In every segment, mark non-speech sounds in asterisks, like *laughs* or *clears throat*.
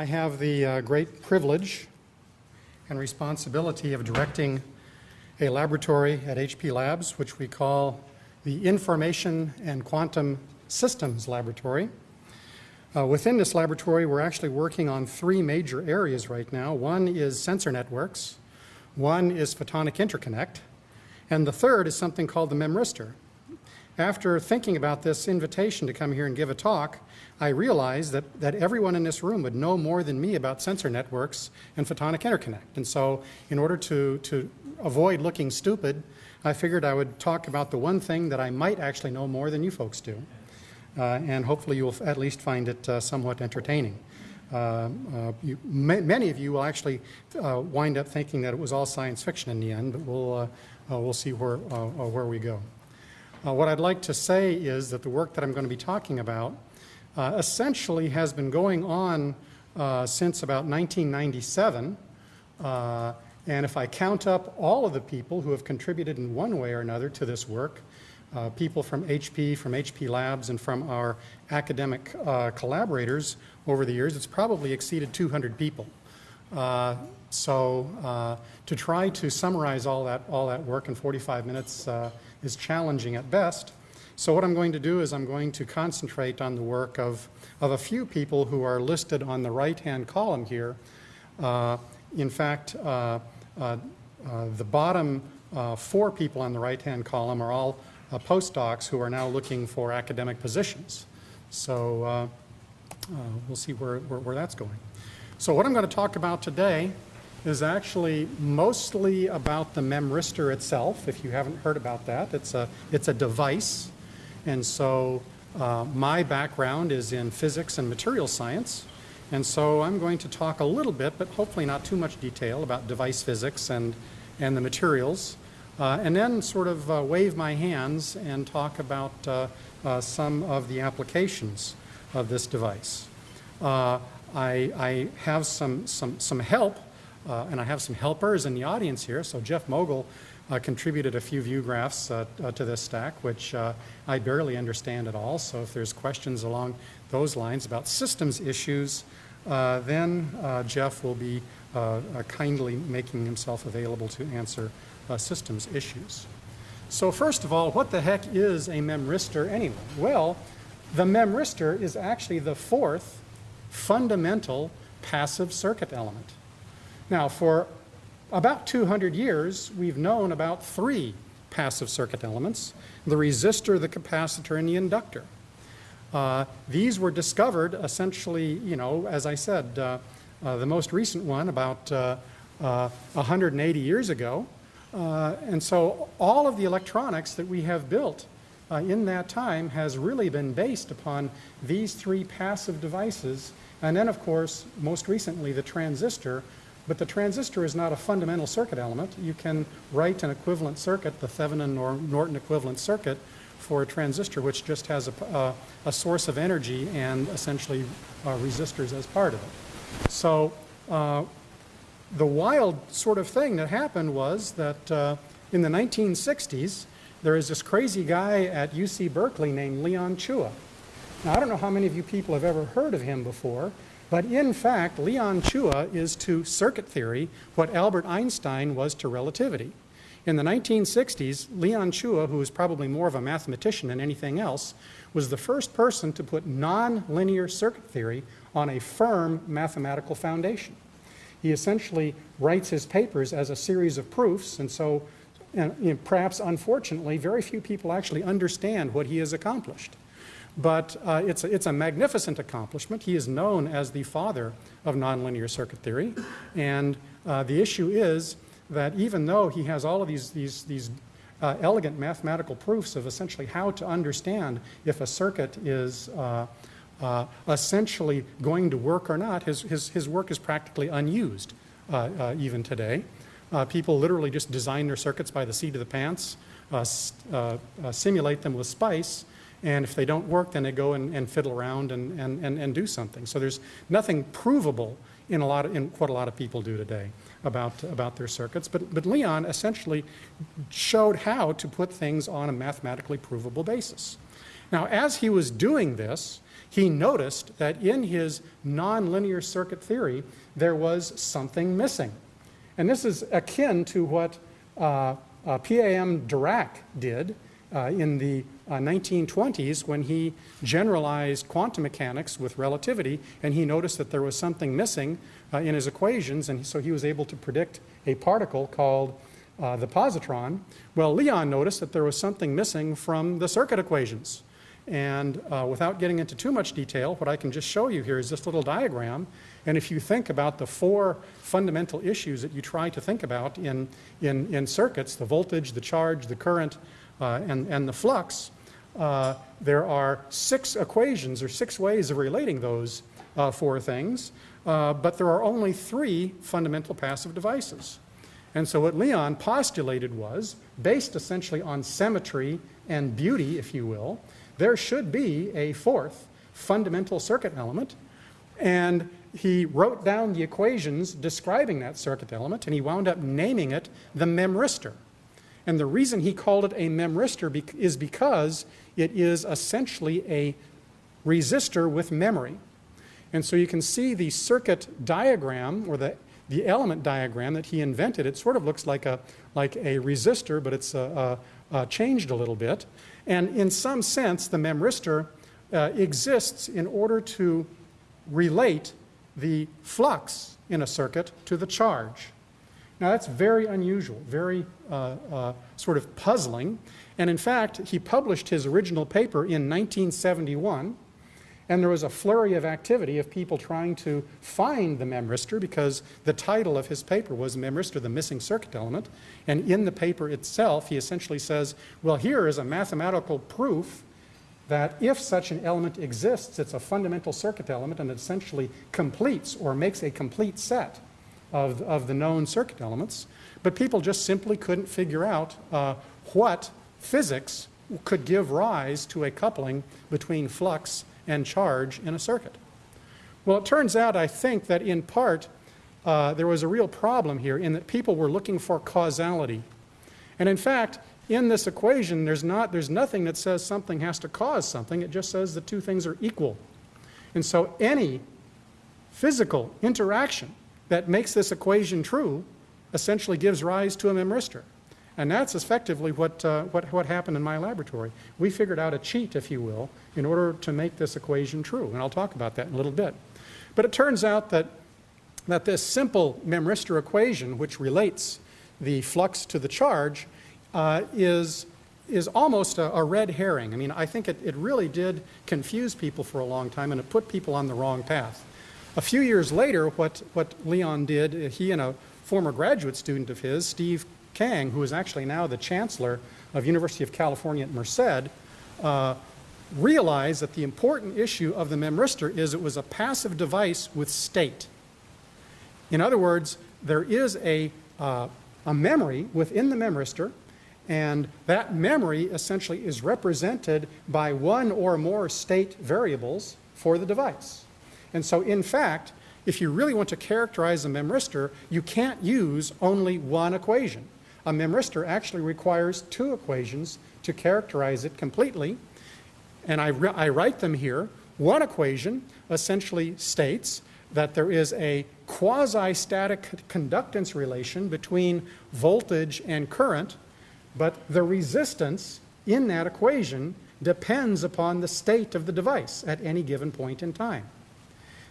I have the uh, great privilege and responsibility of directing a laboratory at HP Labs, which we call the Information and Quantum Systems Laboratory. Uh, within this laboratory, we're actually working on three major areas right now. One is sensor networks, one is photonic interconnect, and the third is something called the memristor. After thinking about this invitation to come here and give a talk, I realized that, that everyone in this room would know more than me about sensor networks and photonic interconnect. And so in order to, to avoid looking stupid, I figured I would talk about the one thing that I might actually know more than you folks do. Uh, and hopefully you will at least find it uh, somewhat entertaining. Uh, uh you, ma many of you will actually uh, wind up thinking that it was all science fiction in the end, but we'll, uh, we'll see where, where we go. What I'd like to say is that the work that I'm going to be talking about essentially has been going on since about 1997. and if I count up all of the people who have contributed in one way or another to this work, uh, people from HP, from HP Labs, and from our academic uh, collaborators over the years. It's probably exceeded 200 people. Uh, so uh, to try to summarize all that, all that work in 45 minutes uh, is challenging at best. So what I'm going to do is I'm going to concentrate on the work of, of a few people who are listed on the right-hand column here. Uh, in fact, the bottom four people on the right-hand column are all uh, postdocs who are now looking for academic positions. So uh, uh, we'll see where, where, where, that's going. So what I'm going to talk about today is actually mostly about the memristor itself. If you haven't heard about that, it's a, it's a device. And so uh, my background is in physics and material science. And so I'm going to talk a little bit, but hopefully not too much detail, about device physics and, and the materials uh, and then sort of uh, wave my hands and talk about uh, uh some of the applications of this device. Uh, I, I, have some, some, some help, uh, and I have some helpers in the audience here. So Jeff Mogul uh, contributed a few view graphs uh, uh, to this stack, which I barely understand at all. So if there's questions along those lines about systems issues, then Jeff will be kindly making himself available to answer uh, systems issues. So first of all, what the heck is a memristor anyway? Well, the memristor is actually the fourth fundamental passive circuit element. Now, for about 200 years, we've known about three passive circuit elements, the resistor, the capacitor, and the inductor. Uh, these were discovered essentially, you know, as I said, uh, uh, the most recent one about 180 uh, uh, years ago uh, and so all of the electronics that we have built in that time has really been based upon these three passive devices. And then, of course, most recently, the transistor. But the transistor is not a fundamental circuit element. You can write an equivalent circuit, the Thevenin or Norton equivalent circuit, for a transistor which just has a, a, source of energy and essentially uh, resistors as part of it. So uh, the wild sort of thing that happened was that uh, in the 1960s, there is this crazy guy at UC Berkeley named Leon Chua. Now, I don't know how many of you people have ever heard of him before, but in fact, Leon Chua is to circuit theory what Albert Einstein was to relativity. In the 1960s, Leon Chua, who was probably more of a mathematician than anything else, was the first person to put nonlinear circuit theory on a firm mathematical foundation he essentially writes his papers as a series of proofs, and so and, you know, perhaps unfortunately, very few people actually understand what he has accomplished. But uh, it's, a, it's a magnificent accomplishment. He is known as the father of nonlinear circuit theory. And uh, the issue is that even though he has all of these, these, these uh, elegant mathematical proofs of essentially how to understand if a circuit is uh, uh, essentially going to work or not, his, his, his work is practically unused uh, even today. People literally just design their circuits by the seat of the pants, simulate them with SPICE, and if they don't work, then they go and, and fiddle around and, and, and, and, do something. So there's nothing provable in, a lot of, in what a lot of people do today about, about their circuits. But, but Leon essentially showed how to put things on a mathematically provable basis. Now, as he was doing this, he noticed that in his nonlinear circuit theory, there was something missing. And this is akin to what uh, uh, P.A.M. Dirac did uh, in the 1920s uh, when he generalized quantum mechanics with relativity and he noticed that there was something missing uh, in his equations and so he was able to predict a particle called uh, the positron. Well, Leon noticed that there was something missing from the circuit equations. And uh, without getting into too much detail, what I can just show you here is this little diagram. And if you think about the four fundamental issues that you try to think about in, in, in circuits, the voltage, the charge, the current, uh, and, and the flux, uh, there are six equations or six ways of relating those uh, four things, uh, but there are only three fundamental passive devices. And so what Leon postulated was, based essentially on symmetry and beauty, if you will, there should be a fourth fundamental circuit element. And he wrote down the equations describing that circuit element, and he wound up naming it the memristor. And the reason he called it a memristor be is because it is essentially a resistor with memory. And so you can see the circuit diagram or the the element diagram that he invented, it sort of looks like a, like a resistor, but it's uh, uh, uh, changed a little bit. And in some sense, the memristor uh, exists in order to relate the flux in a circuit to the charge. Now that's very unusual, very uh, uh, sort of puzzling. And in fact, he published his original paper in 1971 and there was a flurry of activity of people trying to find the memristor because the title of his paper was Memristor, the Missing Circuit Element. And in the paper itself, he essentially says, well, here is a mathematical proof that if such an element exists, it's a fundamental circuit element and essentially completes or makes a complete set of, of the known circuit elements. But people just simply couldn't figure out uh, what physics could give rise to a coupling between flux and charge in a circuit. Well, it turns out, I think, that in part uh, there was a real problem here in that people were looking for causality. And in fact, in this equation, there's, not, there's nothing that says something has to cause something. It just says the two things are equal. And so any physical interaction that makes this equation true essentially gives rise to a memristor. And that's effectively what, uh, what, what happened in my laboratory. We figured out a cheat, if you will, in order to make this equation true. And I'll talk about that in a little bit. But it turns out that, that this simple memristor equation, which relates the flux to the charge, uh, is, is almost a, a, red herring. I mean, I think it, it really did confuse people for a long time and it put people on the wrong path. A few years later, what, what Leon did, he and a former graduate student of his, Steve Kang, who is actually now the chancellor of University of California at Merced, uh, realized that the important issue of the memristor is it was a passive device with state. In other words, there is a, uh, a memory within the memristor, and that memory essentially is represented by one or more state variables for the device. And so, in fact, if you really want to characterize a memristor, you can't use only one equation. A memristor actually requires two equations to characterize it completely. And I, I write them here. One equation essentially states that there is a quasi-static conductance relation between voltage and current, but the resistance in that equation depends upon the state of the device at any given point in time.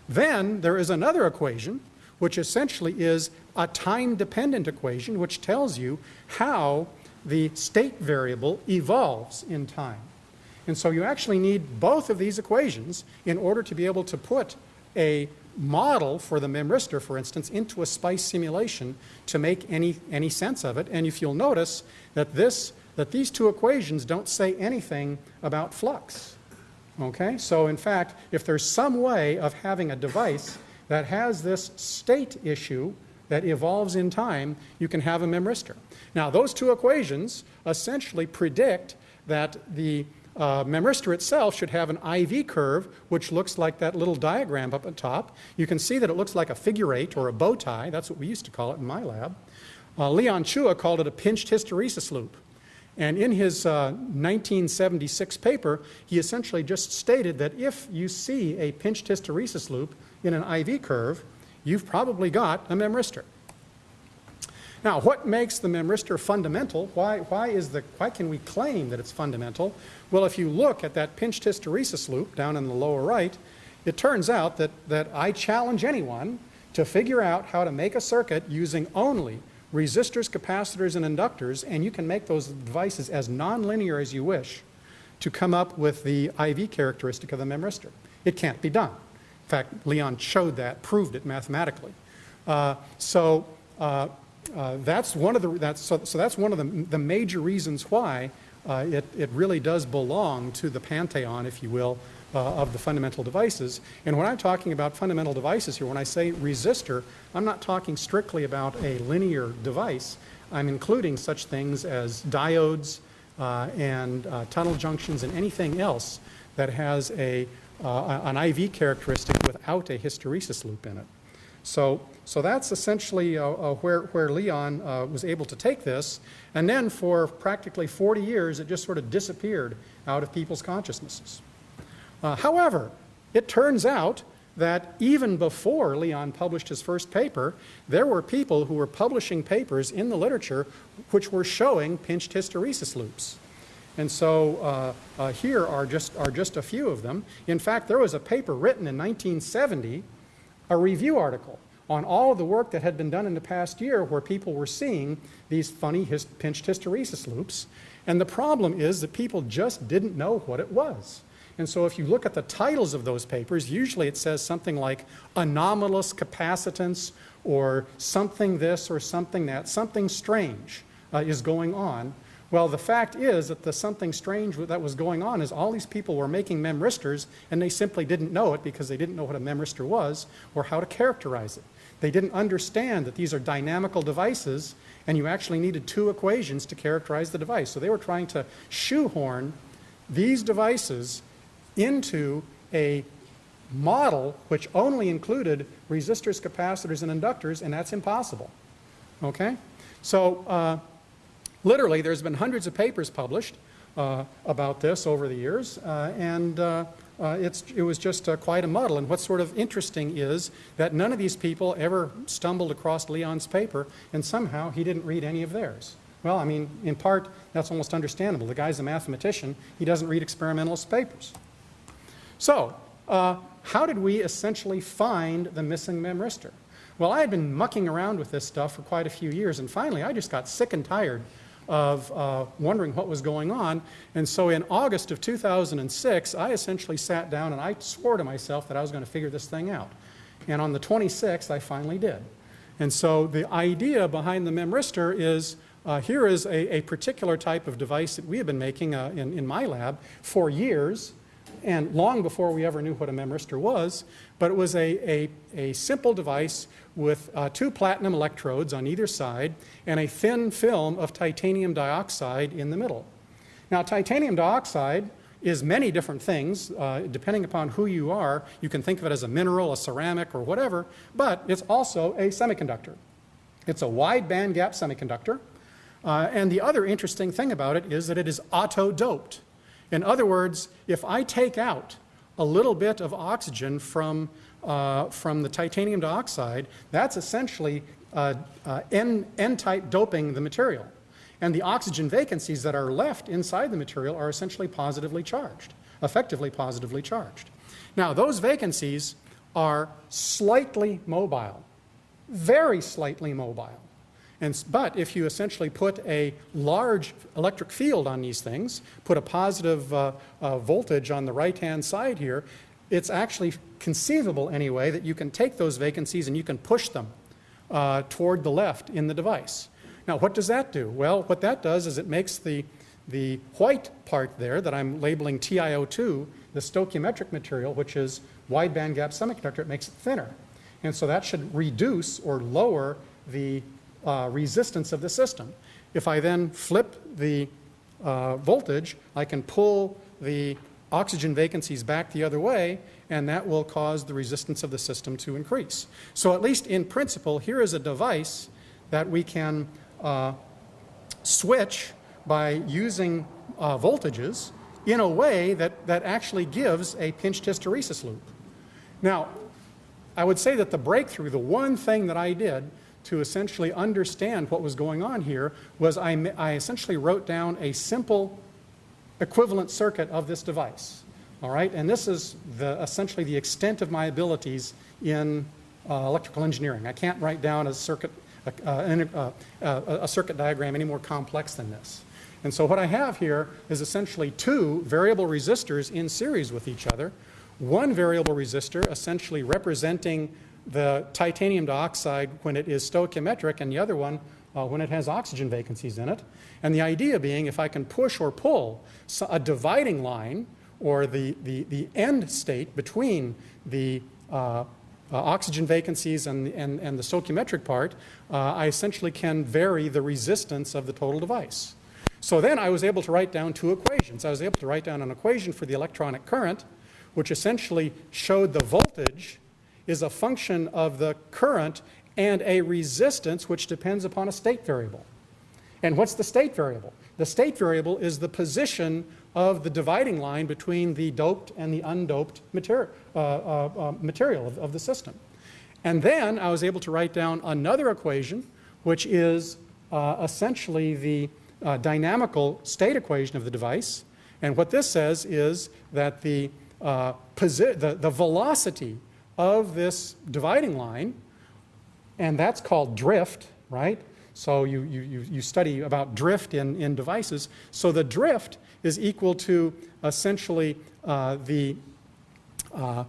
Then there is another equation which essentially is a time-dependent equation which tells you how the state variable evolves in time. And so you actually need both of these equations in order to be able to put a model for the memristor, for instance, into a SPICE simulation to make any, any sense of it. And if you'll notice that, this, that these two equations don't say anything about flux. Okay? So in fact, if there's some way of having a device that has this state issue that evolves in time, you can have a memristor. Now, those two equations essentially predict that the uh, memristor itself should have an IV curve, which looks like that little diagram up at top. You can see that it looks like a figure eight or a bow tie. That's what we used to call it in my lab. Uh, Leon Chua called it a pinched hysteresis loop. And in his uh, 1976 paper, he essentially just stated that if you see a pinched hysteresis loop in an IV curve, you've probably got a memristor. Now, what makes the memristor fundamental? Why, why, is the, why can we claim that it's fundamental? Well, if you look at that pinched hysteresis loop down in the lower right, it turns out that, that I challenge anyone to figure out how to make a circuit using only resistors, capacitors, and inductors, and you can make those devices as nonlinear as you wish to come up with the IV characteristic of the memristor. It can't be done. In fact, Leon showed that, proved it mathematically. Uh, so uh, uh, that's one of the that's so, so that's one of the, the major reasons why uh, it, it really does belong to the pantheon, if you will, uh, of the fundamental devices. And when I'm talking about fundamental devices here, when I say resistor, I'm not talking strictly about a linear device. I'm including such things as diodes uh, and uh, tunnel junctions and anything else that has a, uh, an IV characteristic without a hysteresis loop in it. So, so that's essentially uh, uh, where, where Leon was able to take this. And then for practically 40 years, it just sort of disappeared out of people's consciousnesses. Uh, however, it turns out that even before Leon published his first paper, there were people who were publishing papers in the literature which were showing pinched hysteresis loops. And so uh, uh, here are just, are just a few of them. In fact, there was a paper written in 1970, a review article on all of the work that had been done in the past year where people were seeing these funny pinched hysteresis loops. And the problem is that people just didn't know what it was. And so if you look at the titles of those papers, usually it says something like anomalous capacitance or something this or something that, something strange uh, is going on. Well, the fact is that the something strange that was going on is all these people were making memristors and they simply didn't know it because they didn't know what a memristor was or how to characterize it. They didn't understand that these are dynamical devices and you actually needed two equations to characterize the device. So they were trying to shoehorn these devices into a model which only included resistors, capacitors, and inductors, and that's impossible. Okay? So uh, literally, there's been hundreds of papers published uh, about this over the years, uh, and uh, uh, it was just uh, quite a muddle. And what's sort of interesting is that none of these people ever stumbled across Leon's paper, and somehow he didn't read any of theirs. Well, I mean, in part, that's almost understandable. The guy's a mathematician. He doesn't read experimentalist papers. So, uh, how did we essentially find the missing memristor? Well, I had been mucking around with this stuff for quite a few years, and finally I just got sick and tired of uh, wondering what was going on. And so in August of 2006, I essentially sat down and I swore to myself that I was going to figure this thing out. And on the 26th, I finally did. And so the idea behind the memristor is uh, here is a, a, particular type of device that we have been making uh, in, in my lab for years and long before we ever knew what a memristor was, but it was a, a, a simple device with uh, two platinum electrodes on either side and a thin film of titanium dioxide in the middle. Now, titanium dioxide is many different things. Uh, depending upon who you are, you can think of it as a mineral, a ceramic, or whatever, but it's also a semiconductor. It's a wide band gap semiconductor. Uh, and the other interesting thing about it is that it is auto-doped. In other words, if I take out a little bit of oxygen from, uh, from the titanium dioxide, that's essentially uh, uh, N-type doping the material. And the oxygen vacancies that are left inside the material are essentially positively charged, effectively positively charged. Now, those vacancies are slightly mobile, very slightly mobile. And, but if you essentially put a large electric field on these things, put a positive uh, uh, voltage on the right-hand side here, it's actually conceivable anyway that you can take those vacancies and you can push them uh, toward the left in the device. Now, what does that do? Well, what that does is it makes the, the white part there that I'm labeling TiO2, the stoichiometric material, which is wide band gap semiconductor, it makes it thinner. And so that should reduce or lower the uh, resistance of the system. If I then flip the uh, voltage, I can pull the oxygen vacancies back the other way, and that will cause the resistance of the system to increase. So at least in principle, here is a device that we can uh, switch by using uh, voltages in a way that, that actually gives a pinched hysteresis loop. Now, I would say that the breakthrough, the one thing that I did to essentially understand what was going on here was I, I essentially wrote down a simple equivalent circuit of this device. All right, and this is the, essentially the extent of my abilities in uh, electrical engineering. I can't write down a circuit, a circuit diagram any more complex than this. And so what I have here is essentially two variable resistors in series with each other. One variable resistor essentially representing the titanium dioxide when it is stoichiometric and the other one uh, when it has oxygen vacancies in it. And the idea being if I can push or pull a dividing line or the, the, the end state between the uh, uh, oxygen vacancies and, and, and the stoichiometric part, uh, I essentially can vary the resistance of the total device. So then I was able to write down two equations. I was able to write down an equation for the electronic current, which essentially showed the voltage is a function of the current and a resistance which depends upon a state variable. And what's the state variable? The state variable is the position of the dividing line between the doped and the undoped materi uh, uh, uh, material of, of, the system. And then I was able to write down another equation, which is uh, essentially the uh, dynamical state equation of the device. And what this says is that the, uh, the, the velocity of this dividing line, and that's called drift, right? So you, you, you study about drift in, in devices. So the drift is equal to essentially uh, the uh,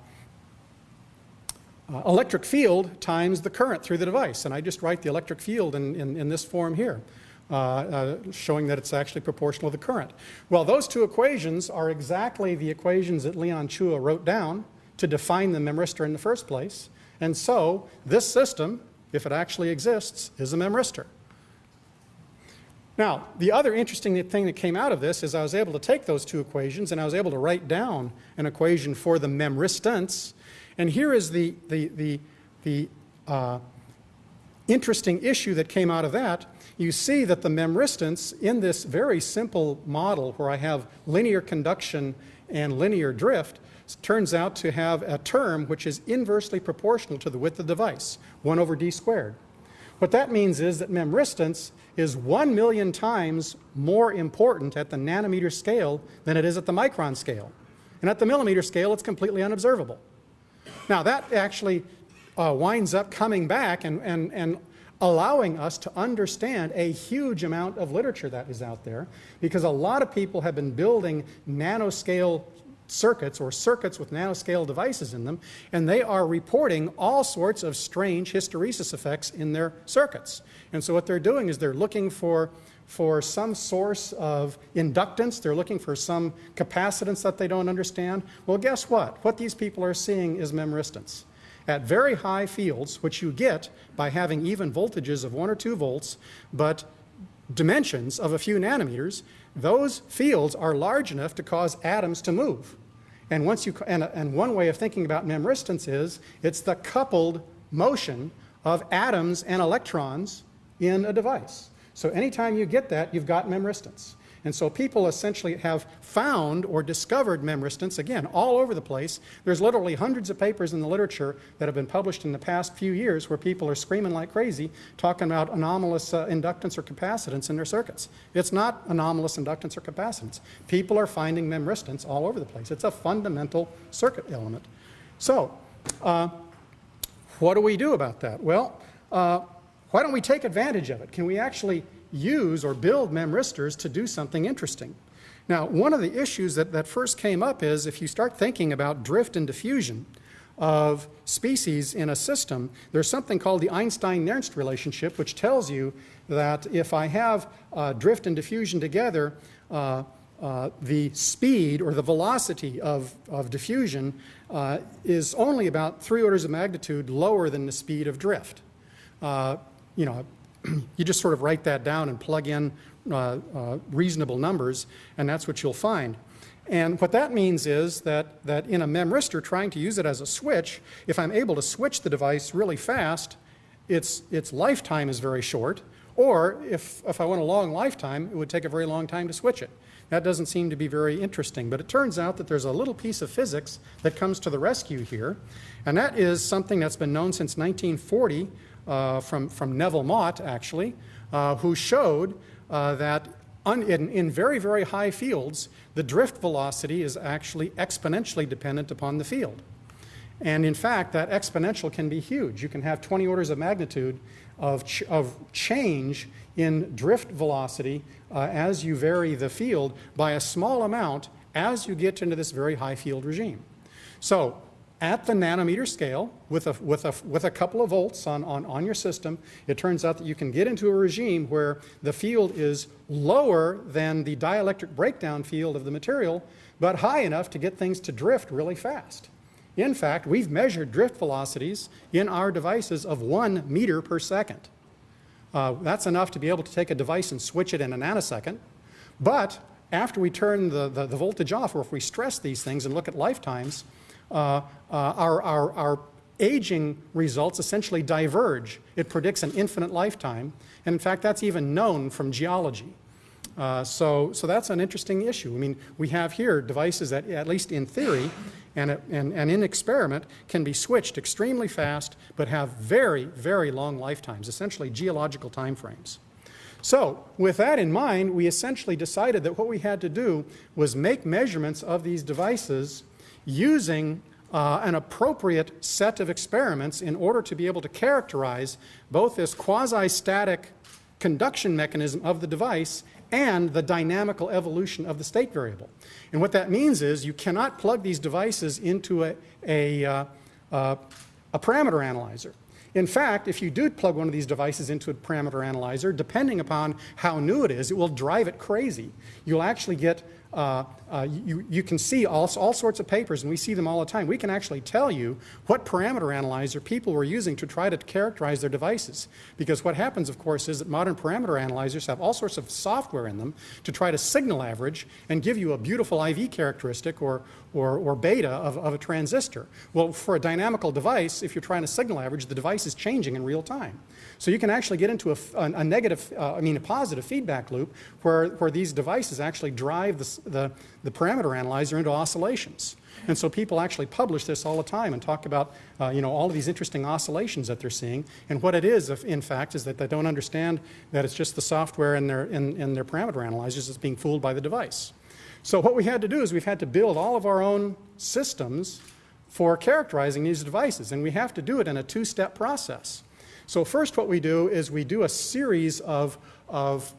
uh, electric field times the current through the device. And I just write the electric field in, in, in this form here. Uh, uh, showing that it's actually proportional to the current. Well, those two equations are exactly the equations that Leon Chua wrote down to define the memristor in the first place. And so this system, if it actually exists, is a memristor. Now, the other interesting thing that came out of this is I was able to take those two equations and I was able to write down an equation for the memristance. And here is the, the, the, the uh, interesting issue that came out of that. You see that the memristance in this very simple model where I have linear conduction and linear drift turns out to have a term which is inversely proportional to the width of the device, 1 over d squared. What that means is that memristance is 1 million times more important at the nanometer scale than it is at the micron scale. And at the millimeter scale, it's completely unobservable. Now, that actually uh, winds up coming back and, and, and allowing us to understand a huge amount of literature that is out there because a lot of people have been building nanoscale circuits or circuits with nanoscale devices in them, and they are reporting all sorts of strange hysteresis effects in their circuits. And so what they're doing is they're looking for, for some source of inductance, they're looking for some capacitance that they don't understand. Well, guess what? What these people are seeing is memristance. At very high fields, which you get by having even voltages of 1 or 2 volts, but dimensions of a few nanometers, those fields are large enough to cause atoms to move. And, once you, and, and one way of thinking about memristance is it's the coupled motion of atoms and electrons in a device. So anytime you get that, you've got memristance. And so people essentially have found or discovered memristance, again, all over the place. There's literally hundreds of papers in the literature that have been published in the past few years where people are screaming like crazy talking about anomalous uh, inductance or capacitance in their circuits. It's not anomalous inductance or capacitance. People are finding memristance all over the place. It's a fundamental circuit element. So, uh, what do we do about that? Well, uh, why don't we take advantage of it? Can we actually use or build memristors to do something interesting. Now, one of the issues that, that first came up is if you start thinking about drift and diffusion of species in a system, there's something called the Einstein-Nernst relationship, which tells you that if I have uh, drift and diffusion together, uh, uh, the speed or the velocity of, of diffusion uh, is only about three orders of magnitude lower than the speed of drift. Uh, you know, *clears throat* you just sort of write that down and plug in uh, uh, reasonable numbers, and that's what you'll find. And what that means is that, that in a memristor, trying to use it as a switch, if I'm able to switch the device really fast, its, its lifetime is very short, Or if, if I want a long lifetime, it would take a very long time to switch it. That doesn't seem to be very interesting. But it turns out that there's a little piece of physics that comes to the rescue here. And that is something that's been known since 1940 uh, from, from Neville Mott, actually, uh, who showed uh, that in, in very, very high fields, the drift velocity is actually exponentially dependent upon the field. And in fact, that exponential can be huge. You can have 20 orders of magnitude of, ch of change in drift velocity uh, as you vary the field by a small amount as you get into this very high field regime. So at the nanometer scale, with a, with a, with a couple of volts on, on, on your system, it turns out that you can get into a regime where the field is lower than the dielectric breakdown field of the material, but high enough to get things to drift really fast. In fact, we've measured drift velocities in our devices of one meter per second. Uh, that's enough to be able to take a device and switch it in a nanosecond. But after we turn the, the, the voltage off, or if we stress these things and look at lifetimes, uh, uh, our, our, our aging results essentially diverge. It predicts an infinite lifetime. And in fact, that's even known from geology. Uh, so, so that's an interesting issue. I mean, we have here devices that, at least in theory and, and, and in experiment, can be switched extremely fast, but have very, very long lifetimes, essentially geological time frames. So, with that in mind, we essentially decided that what we had to do was make measurements of these devices using uh, an appropriate set of experiments in order to be able to characterize both this quasi-static conduction mechanism of the device and the dynamical evolution of the state variable. And what that means is you cannot plug these devices into a, a, uh, uh, a parameter analyzer. In fact, if you do plug one of these devices into a parameter analyzer, depending upon how new it is, it will drive it crazy. You'll actually get uh, uh, you, you can see all, all sorts of papers, and we see them all the time. We can actually tell you what parameter analyzer people were using to try to characterize their devices. Because what happens, of course, is that modern parameter analyzers have all sorts of software in them to try to signal average and give you a beautiful IV characteristic or, or, or beta of, of a transistor. Well, for a dynamical device, if you're trying to signal average, the device is changing in real time. So you can actually get into a, a, a negative, uh, I mean a positive feedback loop where, where these devices actually drive the, the, the parameter analyzer into oscillations. And so people actually publish this all the time and talk about, uh, you know, all of these interesting oscillations that they're seeing. And what it is, if, in fact, is that they don't understand that it's just the software in their, in, in their parameter analyzers that's being fooled by the device. So what we had to do is we've had to build all of our own systems for characterizing these devices. And we have to do it in a two-step process. So first what we do is we do a series of, of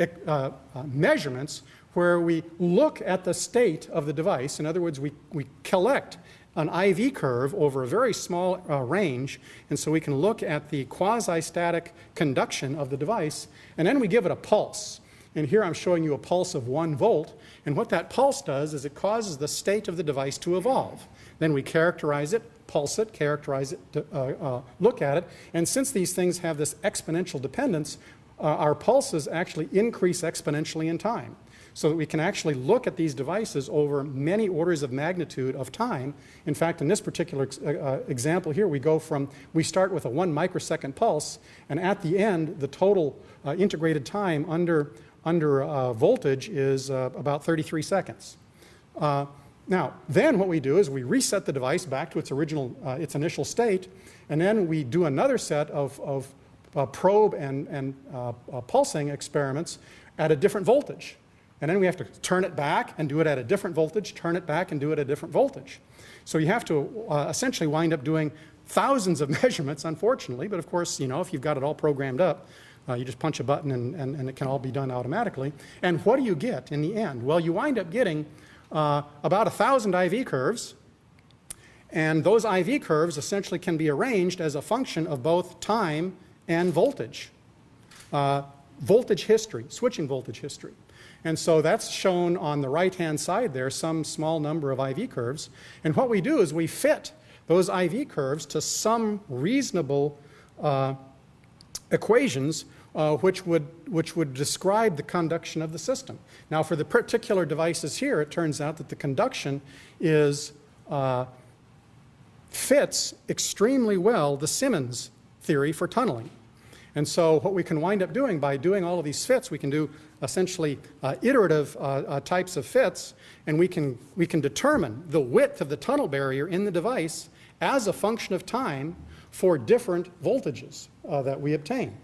uh, uh, measurements where we look at the state of the device. In other words, we, we collect an IV curve over a very small uh, range, and so we can look at the quasi-static conduction of the device, and then we give it a pulse. And here I'm showing you a pulse of one volt, and what that pulse does is it causes the state of the device to evolve. Then we characterize it, pulse it, characterize it, uh, uh, look at it. And since these things have this exponential dependence, uh, our pulses actually increase exponentially in time. So that we can actually look at these devices over many orders of magnitude of time. In fact, in this particular uh, uh, example here, we go from, we start with a one microsecond pulse, and at the end, the total uh, integrated time under, under voltage is about 33 seconds. Now, then what we do is we reset the device back to its original, uh, its initial state, and then we do another set of, of uh, probe and, and uh, uh, pulsing experiments at a different voltage. And then we have to turn it back and do it at a different voltage, turn it back and do it at a different voltage. So you have to uh, essentially wind up doing thousands of *laughs* measurements, unfortunately, but of course, you know, if you've got it all programmed up, uh, you just punch a button and, and, and, it can all be done automatically. And what do you get in the end? Well, you wind up getting uh, about 1,000 IV curves. And those IV curves essentially can be arranged as a function of both time and voltage. Uh, voltage history, switching voltage history. And so that's shown on the right-hand side there, some small number of IV curves. And what we do is we fit those IV curves to some reasonable uh, equations uh, which, would, which would describe the conduction of the system. Now for the particular devices here, it turns out that the conduction is, uh, fits extremely well the Simmons theory for tunneling. And so what we can wind up doing by doing all of these fits, we can do essentially uh, iterative uh, uh, types of fits, and we can, we can determine the width of the tunnel barrier in the device as a function of time for different voltages uh, that we obtain.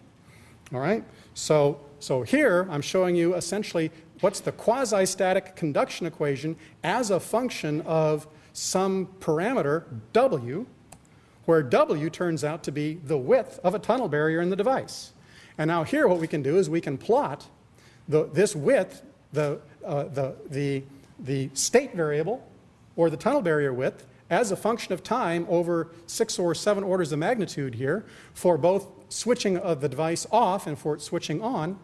All right? So, so here I'm showing you essentially what's the quasi-static conduction equation as a function of some parameter, W, where W turns out to be the width of a tunnel barrier in the device. And now here what we can do is we can plot the, this width, the, uh, the, the, the state variable, or the tunnel barrier width, as a function of time over six or seven orders of magnitude here for both switching of the device off and for it switching on.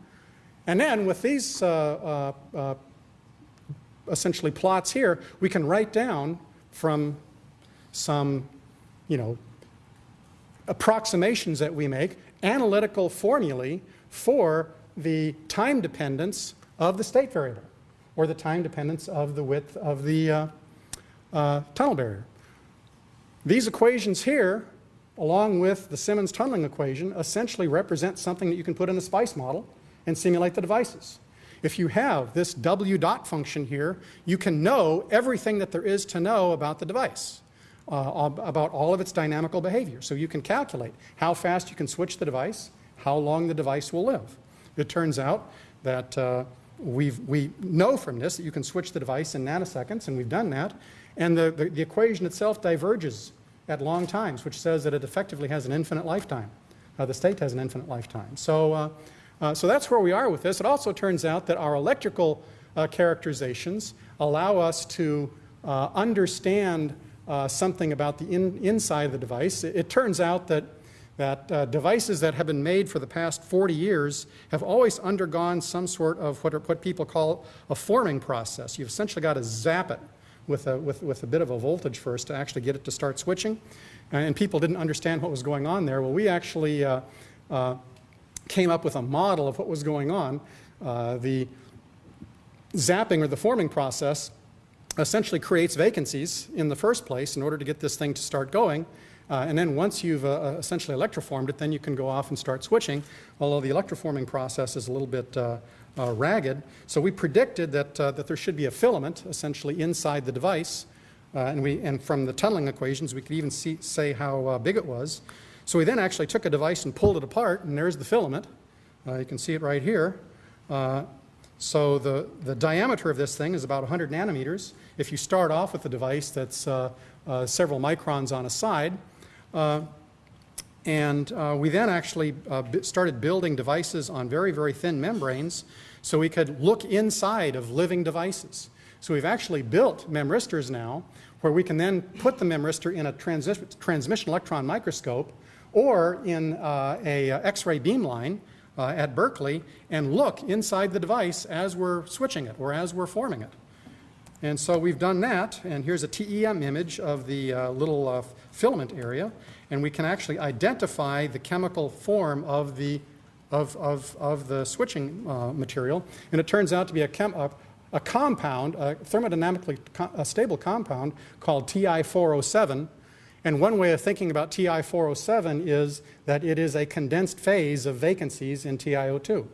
And then with these uh, uh, uh, essentially plots here, we can write down from some, you know, approximations that we make, analytical formulae for the time dependence of the state variable or the time dependence of the width of the uh, uh, tunnel barrier. These equations here, along with the Simmons tunneling equation, essentially represent something that you can put in a SPICE model and simulate the devices. If you have this W dot function here, you can know everything that there is to know about the device uh, about all of its dynamical behavior. So you can calculate how fast you can switch the device, how long the device will live. It turns out that uh, we've, we know from this that you can switch the device in nanoseconds, and we've done that. And the, the, the equation itself diverges at long times, which says that it effectively has an infinite lifetime. Uh, the state has an infinite lifetime. So, uh, uh, so that's where we are with this. It also turns out that our electrical uh, characterizations allow us to uh, understand something about the in, inside of the device. It, it turns out that, that devices that have been made for the past 40 years have always undergone some sort of what, are, what people call a forming process. You've essentially got to zap it with a, with, with a bit of a voltage first to actually get it to start switching. And people didn't understand what was going on there. Well, we actually uh, uh, came up with a model of what was going on. Uh, the zapping or the forming process essentially creates vacancies in the first place in order to get this thing to start going. Uh, and then once you've uh, uh, essentially electroformed it, then you can go off and start switching, although the electroforming process is a little bit uh, uh ragged. So we predicted that, uh, that there should be a filament essentially inside the device. and, we, and from the tunneling equations, we could even see, say how big it was. So we then actually took a device and pulled it apart, and there's the filament. you can see it right here. So the, the diameter of this thing is about 100 nanometers. If you start off with a device that's uh, uh, several microns on a side, uh, and uh, we then actually uh, started building devices on very, very thin membranes so we could look inside of living devices. So we've actually built memristors now where we can then put the memristor in a transmission electron microscope or in uh, a X-ray beamline uh, at Berkeley and look inside the device as we're switching it or as we're forming it. And so we've done that, and here's a TEM image of the uh, little uh, filament area, and we can actually identify the chemical form of the, of, of, of the switching uh, material, and it turns out to be a, a, a compound, a thermodynamically co a stable compound called Ti4O7, and one way of thinking about Ti4O7 is that it is a condensed phase of vacancies in TiO2.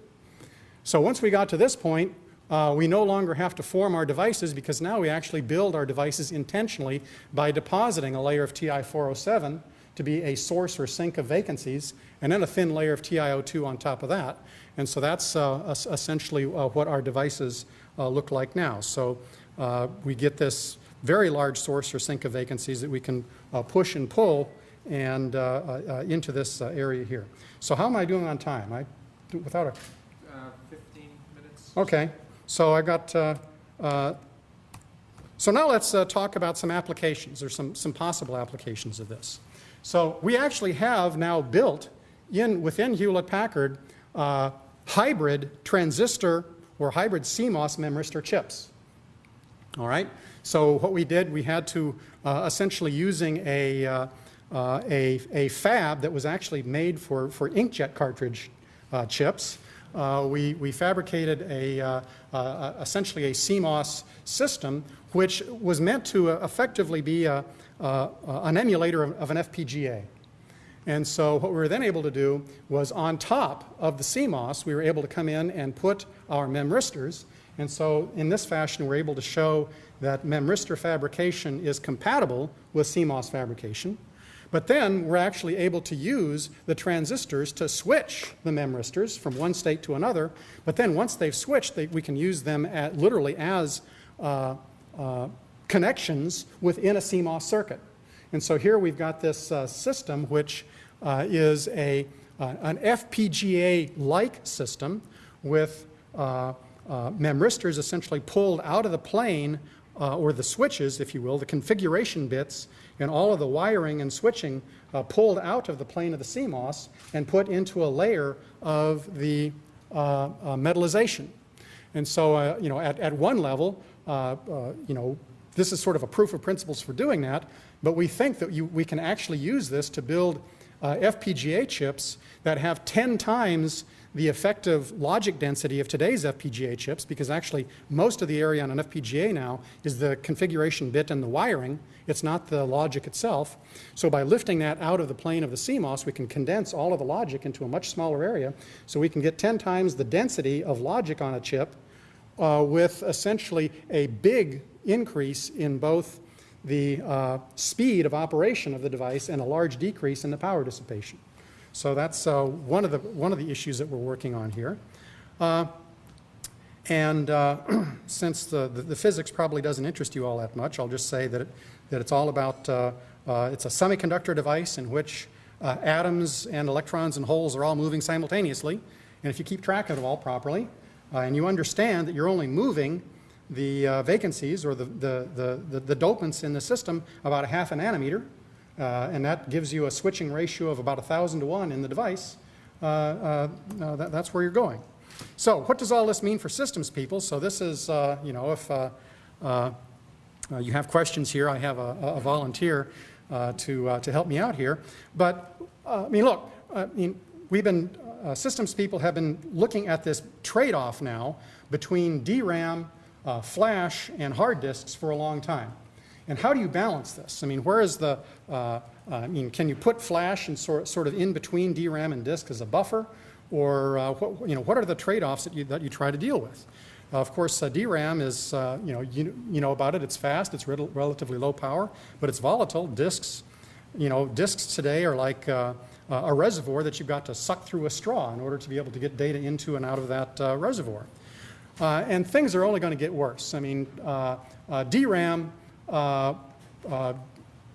So once we got to this point, uh, we no longer have to form our devices because now we actually build our devices intentionally by depositing a layer of TI-407 to be a source or sink of vacancies, and then a thin layer of TiO2 on top of that. And so that's uh, essentially uh, what our devices uh, look like now. So uh, we get this very large source or sink of vacancies that we can uh, push and pull and uh, uh, into this area here. So how am I doing on time? I do, without a 15 minutes. Okay, so I got. so now let's talk about some applications or some some possible applications of this. So we actually have now built in within Hewlett Packard uh, hybrid transistor or hybrid CMOS memristor chips. All right. So what we did, we had to uh, essentially using a, uh, uh, a, a, fab that was actually made for, for inkjet cartridge uh, chips. Uh, we, we fabricated a, essentially a CMOS system which was meant to effectively be a, an emulator of, of, an FPGA. And so what we were then able to do was on top of the CMOS, we were able to come in and put our memristors. And so in this fashion, we're able to show that memristor fabrication is compatible with CMOS fabrication. But then we're actually able to use the transistors to switch the memristors from one state to another. But then once they've switched, they, we can use them at, literally as uh, uh, connections within a CMOS circuit. And so here we've got this uh, system which uh, is a, uh, an FPGA-like system with uh, uh, memristors essentially pulled out of the plane uh, or the switches, if you will, the configuration bits and all of the wiring and switching pulled out of the plane of the CMOS and put into a layer of the metallization. And so, you know, at, at one level, you know, this is sort of a proof of principles for doing that, but we think that you, we can actually use this to build uh, FPGA chips that have 10 times the effective logic density of today's FPGA chips, because actually most of the area on an FPGA now is the configuration bit and the wiring. It's not the logic itself. So by lifting that out of the plane of the CMOS, we can condense all of the logic into a much smaller area, so we can get 10 times the density of logic on a chip uh, with essentially a big increase in both the uh, speed of operation of the device and a large decrease in the power dissipation. So that's uh, one, of the, one of the issues that we're working on here. Uh, and uh, *clears throat* since the, the, the physics probably doesn't interest you all that much, I'll just say that, it, that it's all about, uh, uh, it's a semiconductor device in which atoms and electrons and holes are all moving simultaneously. And if you keep track of it all properly, and you understand that you're only moving the uh, vacancies or the, the, the, the, the dopants in the system about a half a nanometer, uh, and that gives you a switching ratio of about 1,000 to 1 in the device, uh, uh, uh, that, that's where you're going. So what does all this mean for systems people? So this is, uh, you know, if you have questions here, I have a, a volunteer to, to help me out here. But, I mean, look, I mean, we've been, systems people have been looking at this trade-off now between DRAM, uh, flash, and hard disks for a long time. And how do you balance this? I mean, where is the, uh, uh, I mean, can you put flash and sort, sort of in between DRAM and disk as a buffer? Or, uh, what, you know, what are the trade-offs that you, that you try to deal with? Uh, of course, uh, DRAM is, uh, you know, you, you know about it, it's fast, it's rel relatively low power, but it's volatile. Disks, you know, disks today are like a reservoir that you've got to suck through a straw in order to be able to get data into and out of that reservoir. Uh, and things are only going to get worse. I mean, uh, uh, DRAM, the,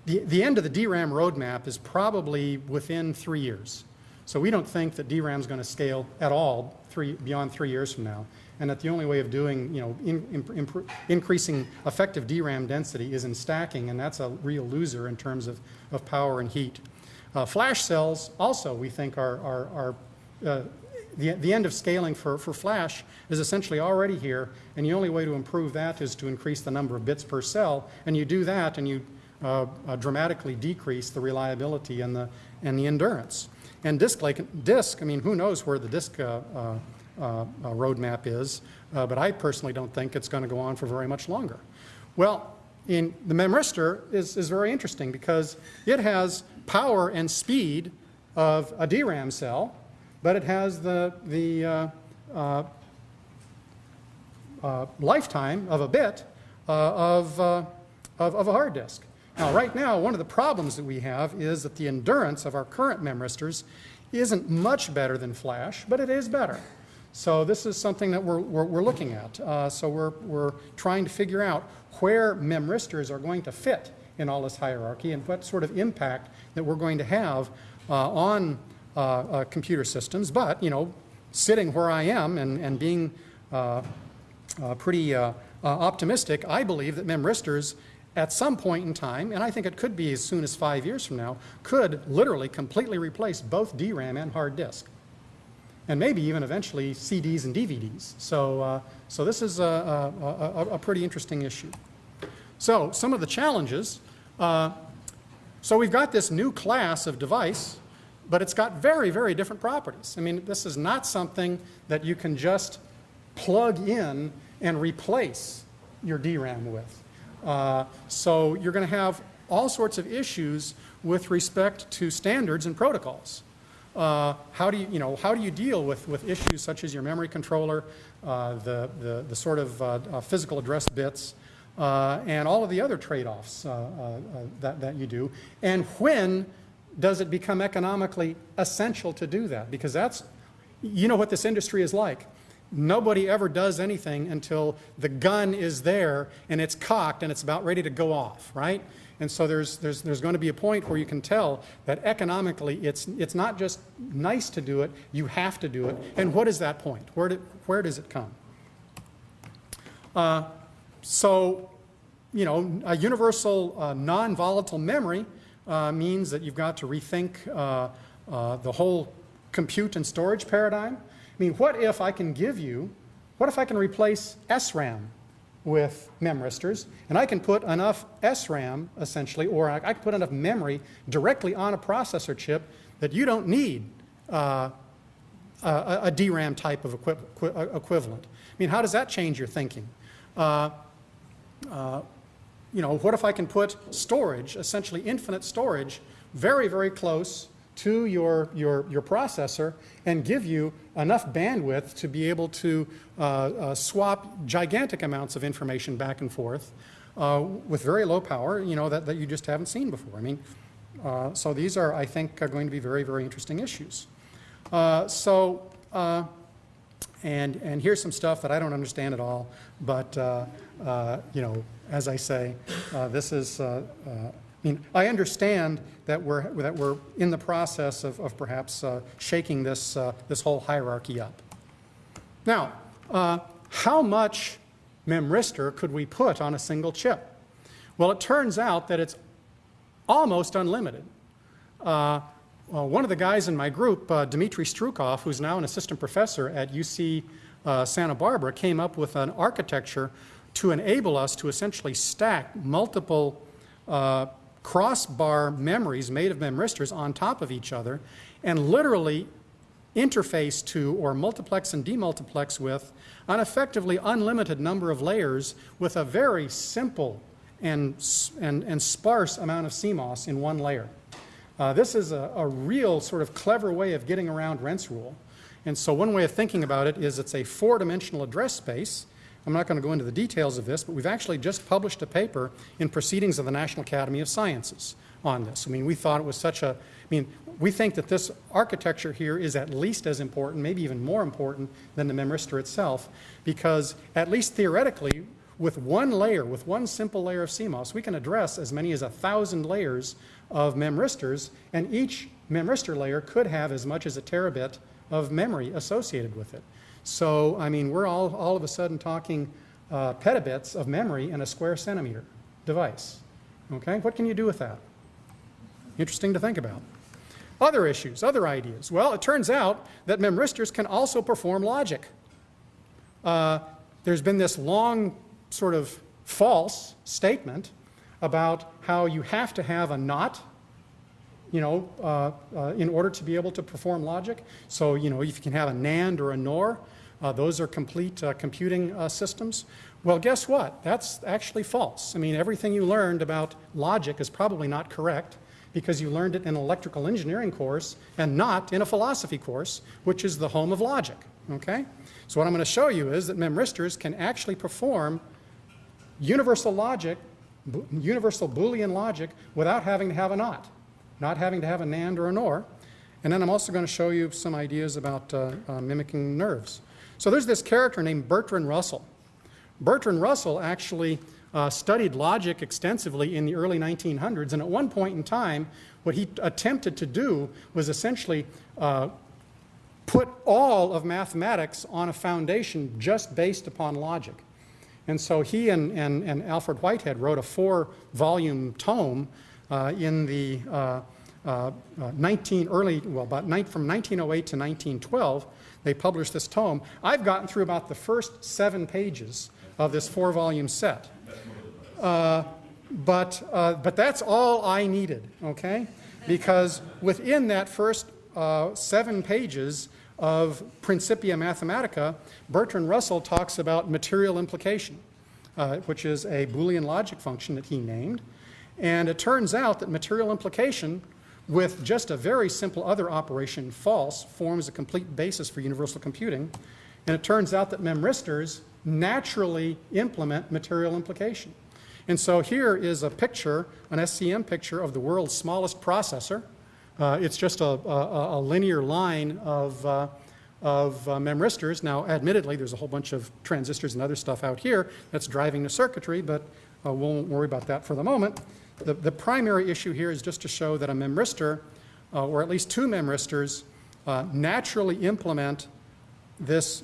the end of the DRAM roadmap is probably within three years. So we don't think that DRAM is going to scale at all three, beyond three years from now. And that the only way of doing, you know, in, in, increasing effective DRAM density is in stacking, and that's a real loser in terms of, of power and heat. Uh, flash cells also, we think, are, are, are uh, the, the end of scaling for, for flash is essentially already here, and the only way to improve that is to increase the number of bits per cell, and you do that and you uh, uh, dramatically decrease the reliability and the, and the endurance. And disk, like, disk, I mean, who knows where the disk uh, uh, uh, roadmap is, uh, but I personally don't think it's going to go on for very much longer. Well, in the memristor is, is very interesting because it has power and speed of a DRAM cell, but it has the, the uh, uh, uh, lifetime of a bit uh, of, uh, of, of a hard disk. Now, right now, one of the problems that we have is that the endurance of our current memristors isn't much better than flash, but it is better. So this is something that we're, we're, we're looking at. Uh, so we're, we're trying to figure out where memristors are going to fit in all this hierarchy and what sort of impact that we're going to have uh, on computer systems. But, you know, sitting where I am and, and being uh, uh, pretty uh, optimistic, I believe that memristors at some point in time, and I think it could be as soon as five years from now, could literally completely replace both DRAM and hard disk. And maybe even eventually CDs and DVDs. So, uh, so this is a, a, a, a, pretty interesting issue. So some of the challenges. Uh, so we've got this new class of device, but it's got very, very different properties. I mean, this is not something that you can just plug in and replace your DRAM with. Uh, so you're going to have all sorts of issues with respect to standards and protocols. Uh, how do you, you know, how do you deal with, with issues such as your memory controller, uh, the, the, the sort of uh, uh, physical address bits, uh, and all of the other trade-offs that, that you do, and when does it become economically essential to do that? Because that's, you know what this industry is like. Nobody ever does anything until the gun is there and it's cocked and it's about ready to go off, right? And so there's, there's, there's going to be a point where you can tell that economically it's, it's not just nice to do it, you have to do it. And what is that point? Where, do, where does it come? Uh, so, you know, a universal uh, non-volatile memory uh, means that you've got to rethink uh, uh, the whole compute and storage paradigm. I mean, what if I can give you, what if I can replace SRAM with memristors, and I can put enough SRAM, essentially, or I, I can put enough memory directly on a processor chip that you don't need uh, a, a DRAM type of equi equi equivalent. I mean, how does that change your thinking? Uh, uh, you know, what if I can put storage, essentially infinite storage, very, very close to your, your, your processor and give you enough bandwidth to be able to uh, uh, swap gigantic amounts of information back and forth uh, with very low power, you know, that, that you just haven't seen before. I mean, uh, so these are, I think, are going to be very, very interesting issues. Uh, so, uh, and, and here's some stuff that I don't understand at all, but, you know, as I say, this is, I mean, I understand that we're, that we're in the process of, of perhaps uh, shaking this, uh, this whole hierarchy up. Now, uh, how much memristor could we put on a single chip? Well, it turns out that it's almost unlimited. Uh, well, one of the guys in my group, uh, Dmitry Strukov, who's now an assistant professor at UC uh, Santa Barbara, came up with an architecture to enable us to essentially stack multiple uh, crossbar memories made of memristors on top of each other and literally interface to or multiplex and demultiplex with an effectively unlimited number of layers with a very simple and, and, and sparse amount of CMOS in one layer. Uh, this is a, a real sort of clever way of getting around Rent's rule. And so one way of thinking about it is it's a four-dimensional address space I'm not going to go into the details of this, but we've actually just published a paper in Proceedings of the National Academy of Sciences on this. I mean, we thought it was such a, I mean, we think that this architecture here is at least as important, maybe even more important than the memristor itself, because at least theoretically, with one layer, with one simple layer of CMOS, we can address as many as a thousand layers of memristors, and each memristor layer could have as much as a terabit of memory associated with it. So, I mean, we're all, all of a sudden talking uh, petabits of memory in a square centimeter device. Okay, what can you do with that? Interesting to think about. Other issues, other ideas. Well, it turns out that memristors can also perform logic. Uh, there's been this long sort of false statement about how you have to have a NOT you know, uh, uh, in order to be able to perform logic. So, you know, if you can have a NAND or a NOR, uh, those are complete uh, computing uh, systems. Well, guess what? That's actually false. I mean, everything you learned about logic is probably not correct because you learned it in an electrical engineering course and not in a philosophy course, which is the home of logic, okay? So what I'm going to show you is that memristors can actually perform universal logic, universal Boolean logic without having to have a NOT not having to have a NAND or a NOR. And then I'm also going to show you some ideas about uh, uh, mimicking nerves. So there's this character named Bertrand Russell. Bertrand Russell actually uh, studied logic extensively in the early 1900s, and at one point in time, what he attempted to do was essentially uh, put all of mathematics on a foundation just based upon logic. And so he and, and, and Alfred Whitehead wrote a four-volume tome in the uh, uh, 19 early, well, about from 1908 to 1912, they published this tome. I've gotten through about the first seven pages of this four-volume set. Uh, but, uh, but that's all I needed, okay? Because within that first uh, seven pages of Principia Mathematica, Bertrand Russell talks about material implication, which is a Boolean logic function that he named. And it turns out that material implication with just a very simple other operation, false, forms a complete basis for universal computing. And it turns out that memristors naturally implement material implication. And so here is a picture, an SEM picture of the world's smallest processor. Uh, it's just a, a, a linear line of, uh, of uh, memristors. Now, admittedly, there's a whole bunch of transistors and other stuff out here that's driving the circuitry, but uh, we won't worry about that for the moment. The, the primary issue here is just to show that a memristor, uh, or at least two memristors, uh, naturally implement this,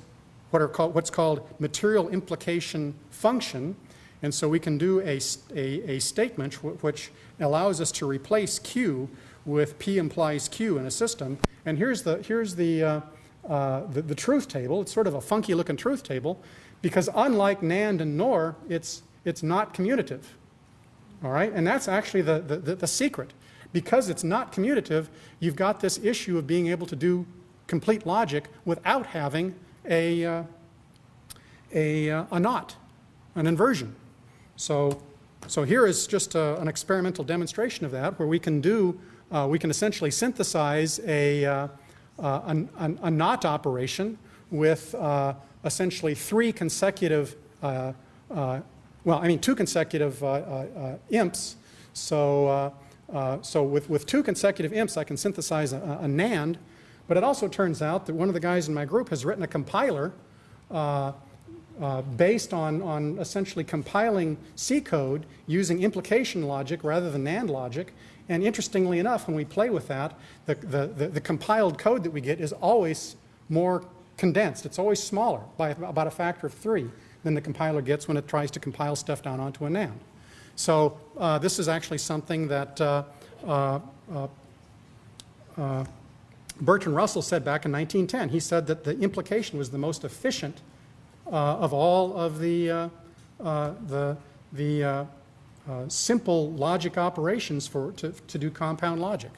what are called, what's called material implication function. And so we can do a, a, a statement which allows us to replace Q with P implies Q in a system. And here's the, here's the, uh, uh, the, the truth table. It's sort of a funky looking truth table because unlike NAND and NOR, it's, it's not commutative. All right? And that's actually the, the, the, secret. Because it's not commutative, you've got this issue of being able to do complete logic without having a, uh, a, uh, a not, an inversion. So, so here is just a, an experimental demonstration of that where we can do, uh, we can essentially synthesize a, uh, uh, an, an, a not operation with uh, essentially three consecutive, uh, uh, well, I mean two consecutive uh, uh, uh, imps. So, so with, with two consecutive imps, I can synthesize a, a NAND. But it also turns out that one of the guys in my group has written a compiler uh, based on, on essentially compiling C code using implication logic rather than NAND logic. And interestingly enough, when we play with that, the, the, the, the compiled code that we get is always more condensed. It's always smaller by about a factor of three than the compiler gets when it tries to compile stuff down onto a NAND. So uh, this is actually something that uh, uh, uh, uh, Bertrand Russell said back in 1910. He said that the implication was the most efficient of all of the, the, the simple logic operations for, to, to do compound logic.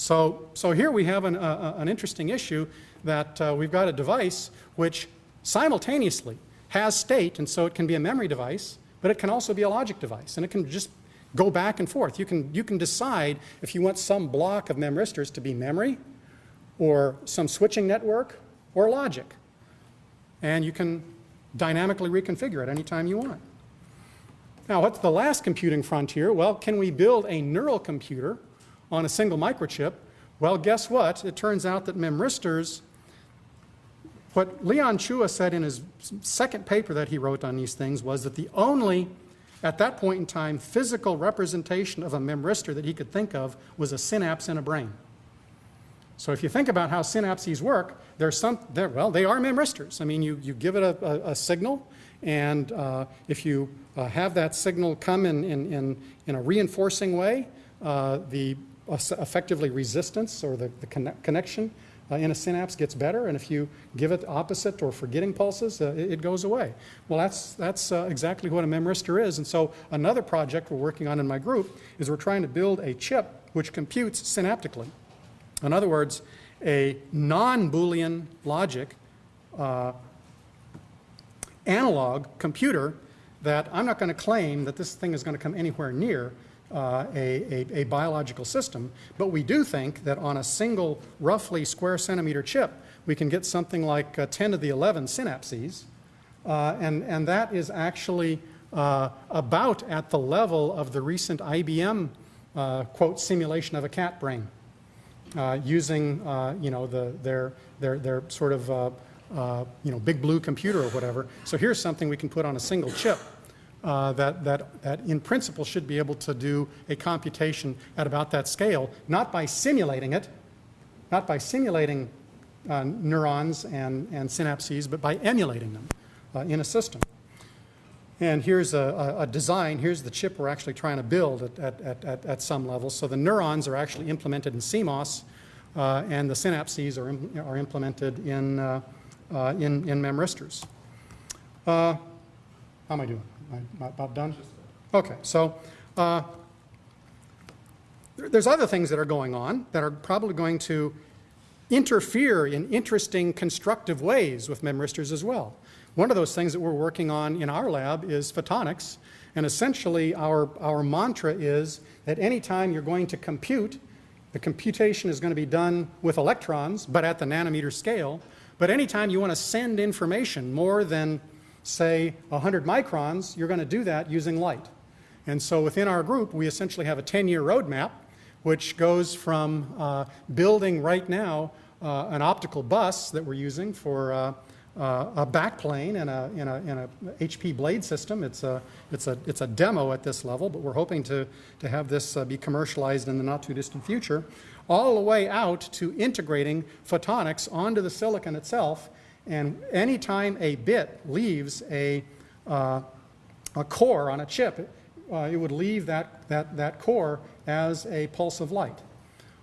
So, so here we have an, uh, an interesting issue that uh, we've got a device which simultaneously has state, and so it can be a memory device, but it can also be a logic device, and it can just go back and forth. You can, you can decide if you want some block of memristors to be memory, or some switching network, or logic. And you can dynamically reconfigure it anytime you want. Now, what's the last computing frontier? Well, can we build a neural computer on a single microchip? Well, guess what? It turns out that memristors, what Leon Chua said in his second paper that he wrote on these things was that the only, at that point in time, physical representation of a memristor that he could think of was a synapse in a brain. So if you think about how synapses work, there's some, well, they are memristors. I mean, you, you give it a, a, a signal, and uh, if you uh, have that signal come in, in, in, in a reinforcing way, uh, the uh, effectively resistance or the, the conne connection uh, in a synapse gets better, and if you give it opposite or forgetting pulses, uh, it, it goes away. Well, that's, that's uh, exactly what a memristor is. And so another project we're working on in my group is we're trying to build a chip which computes synaptically. In other words, a non-Boolean logic uh, analog computer that I'm not going to claim that this thing is going to come anywhere near uh, a, a, a, biological system, but we do think that on a single roughly square centimeter chip, we can get something like uh, 10 to the 11 synapses, uh, and, and that is actually uh, about at the level of the recent IBM, uh, quote, simulation of a cat brain, uh, using, you know, the, their, their, their sort of, you know, big blue computer or whatever. So here's something we can put on a single chip uh, that, that, that in principle should be able to do a computation at about that scale, not by simulating it, not by simulating uh, neurons and, and synapses, but by emulating them uh, in a system. And here's a, a, design, here's the chip we're actually trying to build at, at, at, at some level. So the neurons are actually implemented in CMOS, uh, and the synapses are, Im are implemented in, uh, uh, in, in memristors. how am I doing? Am I about done? Okay, so uh, there's other things that are going on that are probably going to interfere in interesting, constructive ways with memristors as well. One of those things that we're working on in our lab is photonics, And essentially, our, our mantra is that anytime you're going to compute, the computation is going to be done with electrons, but at the nanometer scale. But anytime you want to send information more than, say, 100 microns, you're going to do that using light. And so within our group, we essentially have a 10-year roadmap, which goes from uh, building right now uh, an optical bus that we're using for uh, uh, a backplane in a, in, a, in a HP blade system. It's a, it's, a, it's a demo at this level, but we're hoping to, to have this uh, be commercialized in the not too distant future, all the way out to integrating photonics onto the silicon itself. And anytime a bit leaves a, uh, a core on a chip, uh, it would leave that, that, that core as a pulse of light.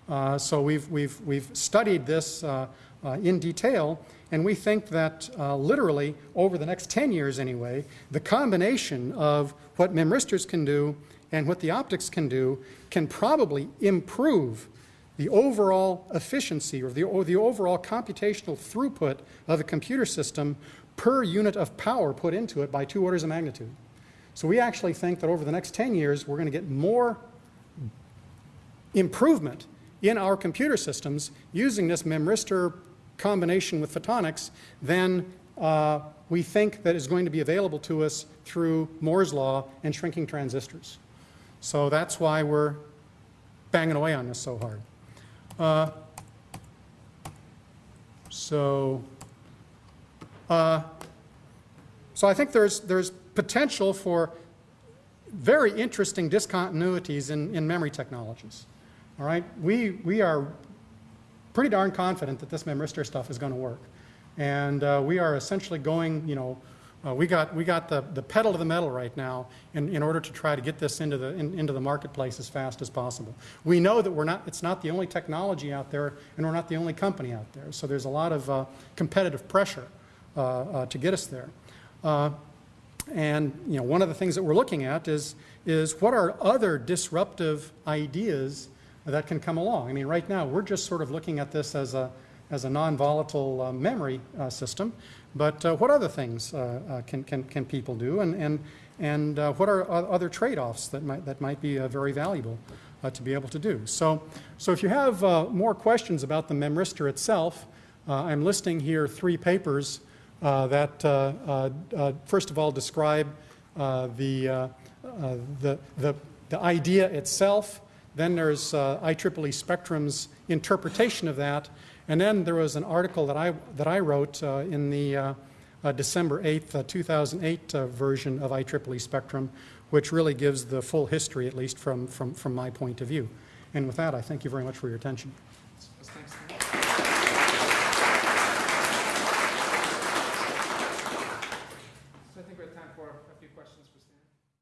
Uh, so we've, we've, we've studied this uh, uh, in detail, and we think that uh, literally over the next 10 years anyway, the combination of what memristors can do and what the optics can do can probably improve the overall efficiency or the, or the overall computational throughput of a computer system per unit of power put into it by two orders of magnitude. So we actually think that over the next 10 years, we're going to get more improvement in our computer systems using this memristor combination with photonics than uh, we think that is going to be available to us through Moore's law and shrinking transistors. So that's why we're banging away on this so hard. Uh, so, uh, so I think there's, there's potential for very interesting discontinuities in, in memory technologies. All right, we, we are pretty darn confident that this memristor stuff is going to work. And uh, we are essentially going, you know, uh, we got, we got the, the pedal to the metal right now in, in order to try to get this into the, in, into the marketplace as fast as possible. We know that we're not, it's not the only technology out there and we're not the only company out there. So there's a lot of uh, competitive pressure uh, uh, to get us there. Uh, and you know, one of the things that we're looking at is, is what are other disruptive ideas that can come along. I mean, right now, we're just sort of looking at this as a, as a non-volatile uh, memory uh, system, but uh, what other things uh, uh, can, can, can people do, and, and, and what are other trade-offs that might, that might be very valuable to be able to do? So, so if you have more questions about the memristor itself, I'm listing here three papers that, first of all, describe the, the, the, the idea itself, then there's uh, IEEE Spectrum's interpretation of that. And then there was an article that I, that I wrote uh, in the uh, uh December 8th, uh, 2008 uh, version of IEEE Spectrum, which really gives the full history, at least from, from, from my point of view. And with that, I thank you very much for your attention.